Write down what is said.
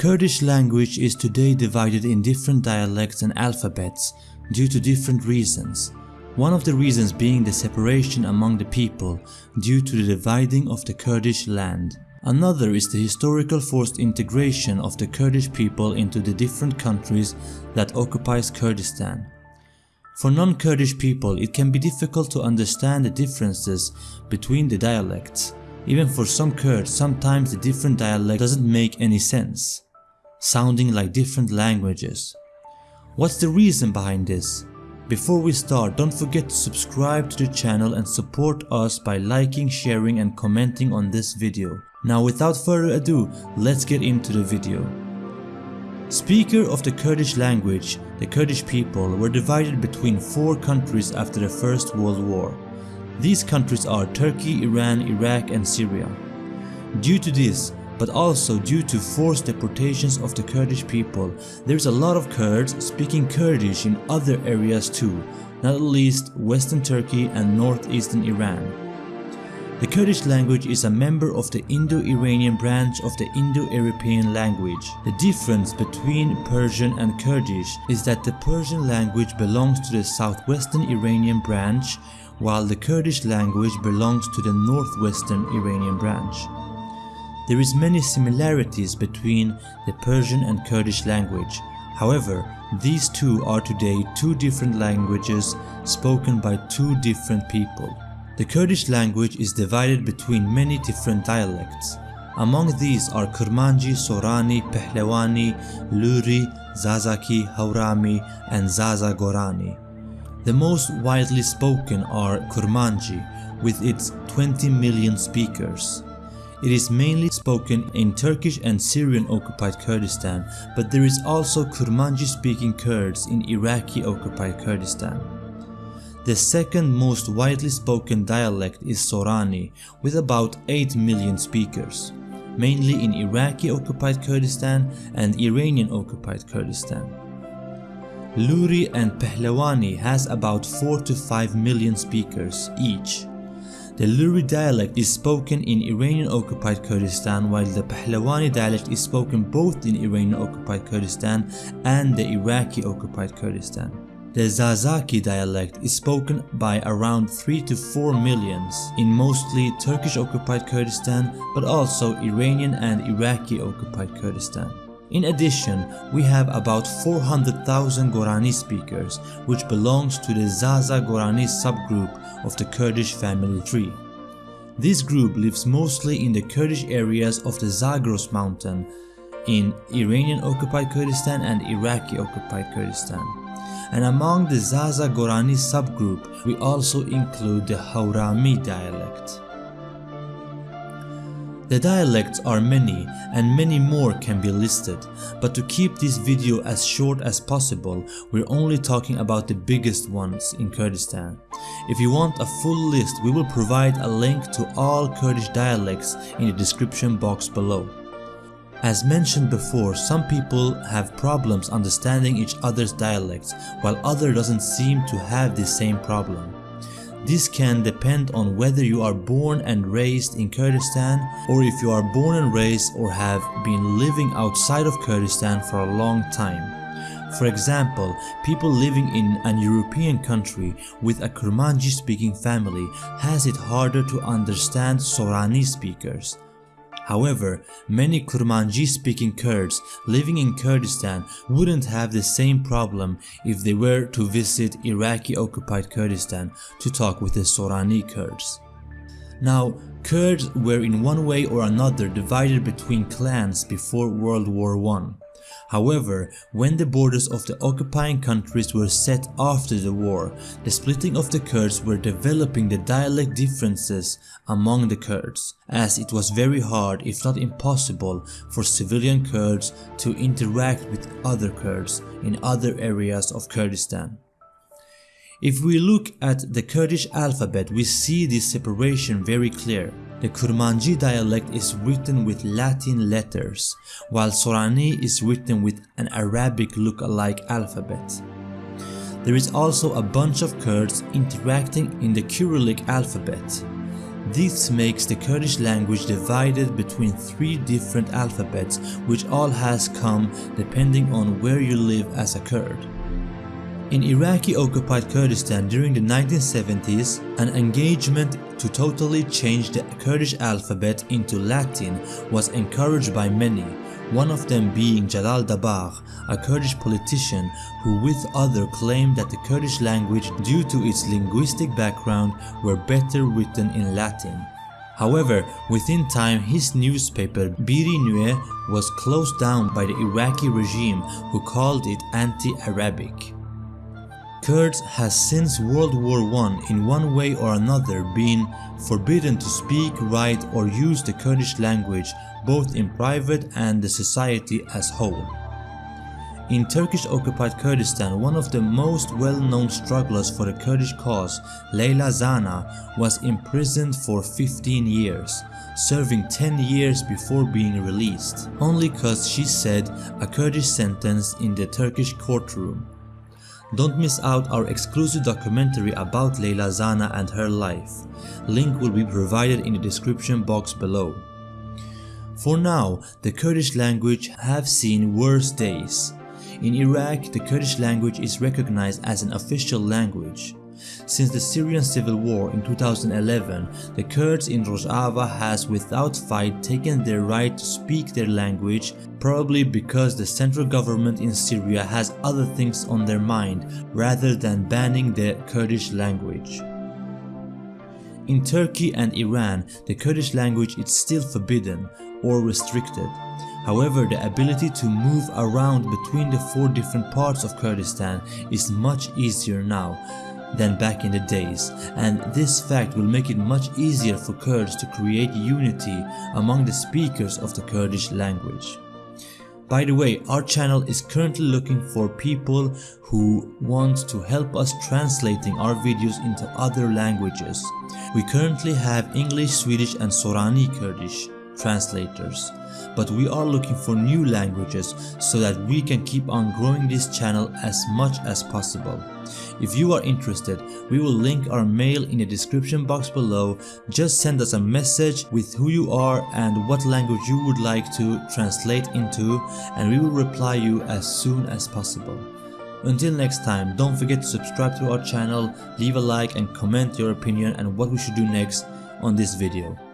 Kurdish language is today divided in different dialects and alphabets due to different reasons. One of the reasons being the separation among the people due to the dividing of the Kurdish land. Another is the historical forced integration of the Kurdish people into the different countries that occupies Kurdistan. For non-Kurdish people, it can be difficult to understand the differences between the dialects. Even for some Kurds, sometimes the different dialect doesn't make any sense, sounding like different languages. What's the reason behind this? Before we start, don't forget to subscribe to the channel and support us by liking, sharing and commenting on this video. Now without further ado, let's get into the video. Speaker of the Kurdish language, the Kurdish people were divided between four countries after the First World War. These countries are Turkey, Iran, Iraq and Syria. Due to this, but also due to forced deportations of the Kurdish people, there's a lot of Kurds speaking Kurdish in other areas too, not least western Turkey and northeastern Iran. The Kurdish language is a member of the Indo-Iranian branch of the Indo-European language. The difference between Persian and Kurdish is that the Persian language belongs to the southwestern Iranian branch while the Kurdish language belongs to the northwestern Iranian branch. There is many similarities between the Persian and Kurdish language. However, these two are today two different languages spoken by two different people. The Kurdish language is divided between many different dialects. Among these are Kurmanji, Sorani, Pehlewani, Luri, Zazaki, Haurami, and Zaza Gorani. The most widely spoken are Kurmanji with its 20 million speakers. It is mainly spoken in Turkish and Syrian occupied Kurdistan, but there is also Kurmanji speaking Kurds in Iraqi occupied Kurdistan. The second most widely spoken dialect is Sorani with about 8 million speakers, mainly in Iraqi occupied Kurdistan and Iranian occupied Kurdistan. Luri and Pehlewani has about 4 to 5 million speakers each. The Luri dialect is spoken in Iranian-occupied Kurdistan while the Pahlawani dialect is spoken both in Iranian-occupied Kurdistan and the Iraqi-occupied Kurdistan. The Zazaki dialect is spoken by around 3 to 4 millions in mostly Turkish-occupied Kurdistan but also Iranian and Iraqi-occupied Kurdistan. In addition, we have about 400,000 Gorani speakers which belongs to the Zaza Gorani subgroup of the Kurdish family tree. This group lives mostly in the Kurdish areas of the Zagros mountain in Iranian occupied Kurdistan and Iraqi occupied Kurdistan. And among the Zaza Gorani subgroup, we also include the Haurami dialect. The dialects are many and many more can be listed, but to keep this video as short as possible, we're only talking about the biggest ones in Kurdistan. If you want a full list, we will provide a link to all Kurdish dialects in the description box below. As mentioned before, some people have problems understanding each other's dialects, while other doesn't seem to have the same problem. This can depend on whether you are born and raised in Kurdistan or if you are born and raised or have been living outside of Kurdistan for a long time. For example, people living in an European country with a Kurmanji speaking family has it harder to understand Sorani speakers. However, many Kurmanji speaking Kurds living in Kurdistan wouldn't have the same problem if they were to visit Iraqi occupied Kurdistan to talk with the Sorani Kurds. Now, Kurds were in one way or another divided between clans before World War I. However, when the borders of the occupying countries were set after the war, the splitting of the Kurds were developing the dialect differences among the Kurds, as it was very hard if not impossible for civilian Kurds to interact with other Kurds in other areas of Kurdistan. If we look at the Kurdish alphabet, we see this separation very clear. The Kurmanji dialect is written with Latin letters, while Sorani is written with an Arabic look-alike alphabet. There is also a bunch of Kurds interacting in the Cyrillic alphabet. This makes the Kurdish language divided between three different alphabets which all has come depending on where you live as a Kurd. In Iraqi occupied Kurdistan during the 1970s, an engagement to totally change the Kurdish alphabet into Latin was encouraged by many, one of them being Jalal Dabagh, a Kurdish politician who with other claimed that the Kurdish language due to its linguistic background were better written in Latin. However, within time his newspaper Biri Nue was closed down by the Iraqi regime who called it anti-Arabic. Kurds has since World War I in one way or another been forbidden to speak, write or use the Kurdish language both in private and the society as whole. In Turkish occupied Kurdistan, one of the most well-known strugglers for the Kurdish cause, Leyla Zana, was imprisoned for 15 years, serving 10 years before being released, only cause she said a Kurdish sentence in the Turkish courtroom. Don't miss out our exclusive documentary about Leyla Zana and her life. Link will be provided in the description box below. For now, the Kurdish language have seen worse days. In Iraq, the Kurdish language is recognized as an official language. Since the Syrian civil war in 2011, the Kurds in Rojava has without fight taken their right to speak their language probably because the central government in Syria has other things on their mind rather than banning the Kurdish language. In Turkey and Iran, the Kurdish language is still forbidden or restricted. However, the ability to move around between the four different parts of Kurdistan is much easier now than back in the days and this fact will make it much easier for Kurds to create unity among the speakers of the Kurdish language. By the way, our channel is currently looking for people who want to help us translating our videos into other languages. We currently have English, Swedish and Sorani Kurdish translators but we are looking for new languages so that we can keep on growing this channel as much as possible. If you are interested, we will link our mail in the description box below. Just send us a message with who you are and what language you would like to translate into and we will reply you as soon as possible. Until next time, don't forget to subscribe to our channel, leave a like and comment your opinion and what we should do next on this video.